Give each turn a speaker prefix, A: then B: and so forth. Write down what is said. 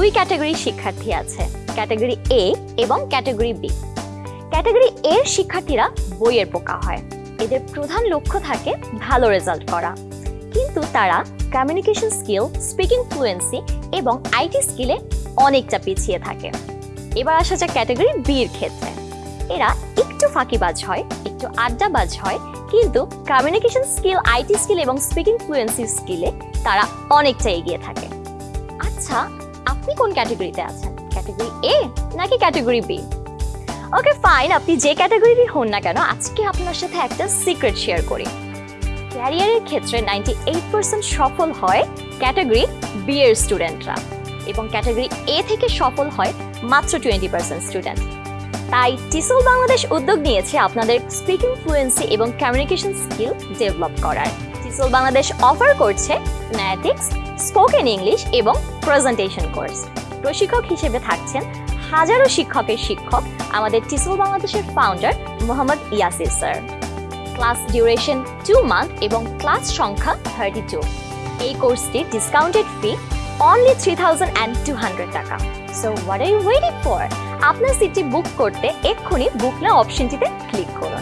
A: দুই ক্যাটাগরির শিক্ষার্থী আছে, ক্যাটাগরি এ এবং ক্যাটাগরি বি ক্যাটাগরি এর শিক্ষার্থীরা বইয়ের পোকা হয়। এদের প্রধান লক্ষ্য থাকে ভালো রেজাল্ট করা। কিন্তু তারা কমিউনিকেশন স্কিল স্পিকিং ফ্লুয়েন্সি এবং আইটি স্কিলে অনেকটা পিছিয়ে থাকে। এবার আসা যাক ক্যাটাগরি বির ক্ষেত্রে। এরা একটু ফাঁকিবাজ হয়, একটু আড্ডাবাজ হয়, কিন্তু কমিউনিকেশন স্কিল আইটি স্কিল এবং স্পিকিং ফ্লুয়েন্সি স্কিলে তারা অনেকটা এগিয়ে থাকে। আচ্ছা আপনি কোন ক্যাটাগরিতে আছেন? ক্যাটাগরি এ নাকি ক্যাটাগরি বি ওকে ফাইন আপনি যে ক্যাটাগরিরই হন না কেন, আজকে আপনার সাথে একটা সিক্রেট শেয়ার করি। ক্যারিয়ারের ক্ষেত্রে নাইনটি এইট পার্সেন্ট সফল হয় ক্যাটাগরি বি এর স্টুডেন্টরা এবং ক্যাটাগরি এ থেকে সফল হয় মাত্র টোয়েন্টি পার্সেন্ট স্টুডেন্ট তাই টিসল বাংলাদেশ উদ্যোগ নিয়েছে আপনাদের স্পিকিং ফ্লুয়েন্সি এবং কমিউনিকেশন স্কিল ডেভেলপ করার। টিসল বাংলাদেশ অফার করছে ম্যাথিক্স স্পোকেন ইংলিশ এবং প্রেজেন্টেশন কোর্স প্রশিক্ষক হিসেবে থাকছেন হাজারো শিক্ষকের শিক্ষক আমাদের টিসল বাংলাদেশের founder Mohammad Yasir sir. Class duration two month এবং ক্লাস সংখ্যা থার্টি টু এই কোর্সটির discounted fee only three thousand and two hundred taka. So what are you waiting for আপনার সিটটি বুক করতে এক্ষুনি বুক না অপশনটিতে ক্লিক করুন।